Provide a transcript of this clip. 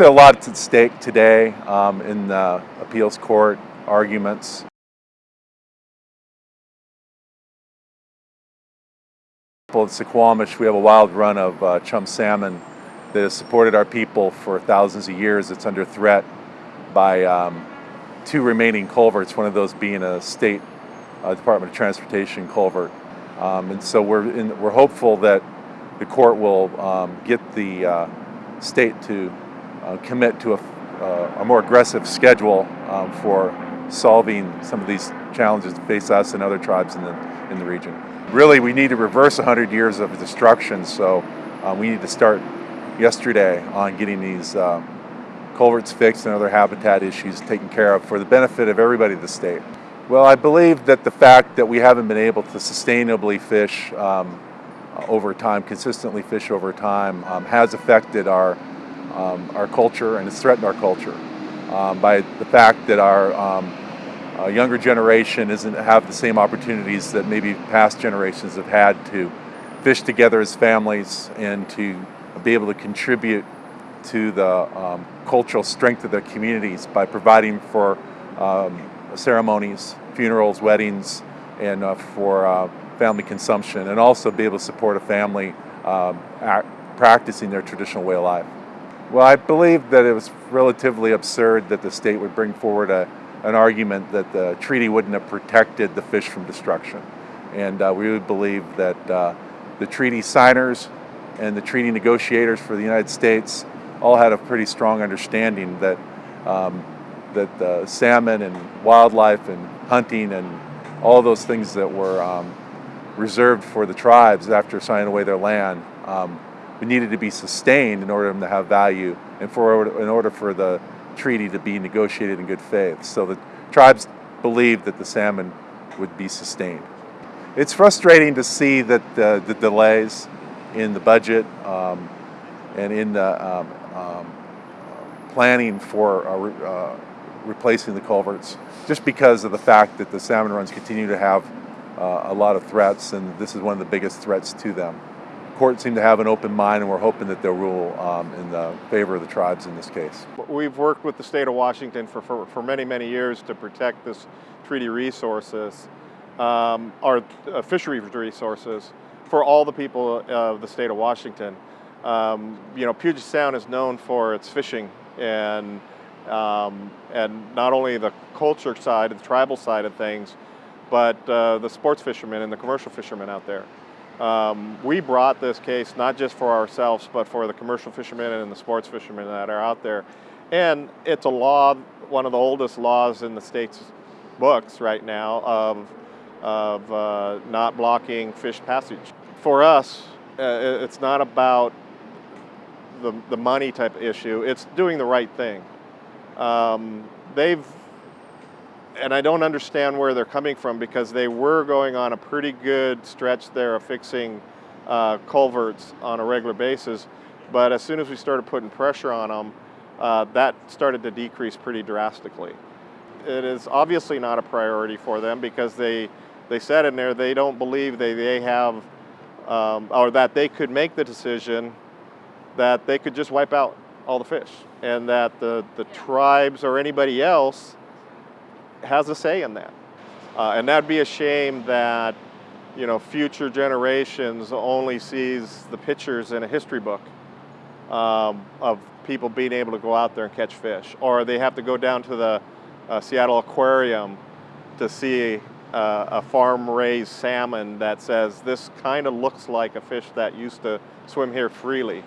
A lot at stake today um, in the appeals court arguments. At Suquamish, we have a wild run of uh, chum salmon that has supported our people for thousands of years. It's under threat by um, two remaining culverts, one of those being a state uh, Department of Transportation culvert. Um, and so we're, in, we're hopeful that the court will um, get the uh, state to uh, commit to a, uh, a, more aggressive schedule um, for solving some of these challenges that face us and other tribes in the, in the region. Really, we need to reverse 100 years of destruction, so uh, we need to start yesterday on getting these uh, culverts fixed and other habitat issues taken care of for the benefit of everybody in the state. Well, I believe that the fact that we haven't been able to sustainably fish um, over time, consistently fish over time, um, has affected our um, our culture and it's threatened our culture um, by the fact that our um, uh, younger generation doesn't have the same opportunities that maybe past generations have had to fish together as families and to be able to contribute to the um, cultural strength of their communities by providing for um, ceremonies, funerals, weddings, and uh, for uh, family consumption, and also be able to support a family um, practicing their traditional way of life. Well, I believe that it was relatively absurd that the state would bring forward a, an argument that the treaty wouldn't have protected the fish from destruction. And uh, we would believe that uh, the treaty signers and the treaty negotiators for the United States all had a pretty strong understanding that um, that the salmon and wildlife and hunting and all those things that were um, reserved for the tribes after signing away their land um, needed to be sustained in order to have value and for in order for the treaty to be negotiated in good faith. So the tribes believed that the salmon would be sustained. It's frustrating to see that the, the delays in the budget um, and in the um, um, planning for uh, uh, replacing the culverts just because of the fact that the salmon runs continue to have uh, a lot of threats and this is one of the biggest threats to them court seem to have an open mind and we're hoping that they'll rule um, in the favor of the tribes in this case. We've worked with the state of Washington for, for, for many, many years to protect this treaty resources, um, our uh, fishery resources, for all the people of the state of Washington. Um, you know, Puget Sound is known for its fishing and, um, and not only the culture side, the tribal side of things, but uh, the sports fishermen and the commercial fishermen out there. Um, we brought this case not just for ourselves, but for the commercial fishermen and the sports fishermen that are out there. And it's a law, one of the oldest laws in the state's books right now of, of uh, not blocking fish passage. For us, uh, it's not about the, the money type issue, it's doing the right thing. Um, they've and I don't understand where they're coming from because they were going on a pretty good stretch there of fixing uh, culverts on a regular basis. But as soon as we started putting pressure on them, uh, that started to decrease pretty drastically. It is obviously not a priority for them because they, they said in there they don't believe they, they have, um, or that they could make the decision that they could just wipe out all the fish and that the, the tribes or anybody else has a say in that. Uh, and that'd be a shame that you know, future generations only sees the pictures in a history book um, of people being able to go out there and catch fish. Or they have to go down to the uh, Seattle Aquarium to see uh, a farm-raised salmon that says this kind of looks like a fish that used to swim here freely.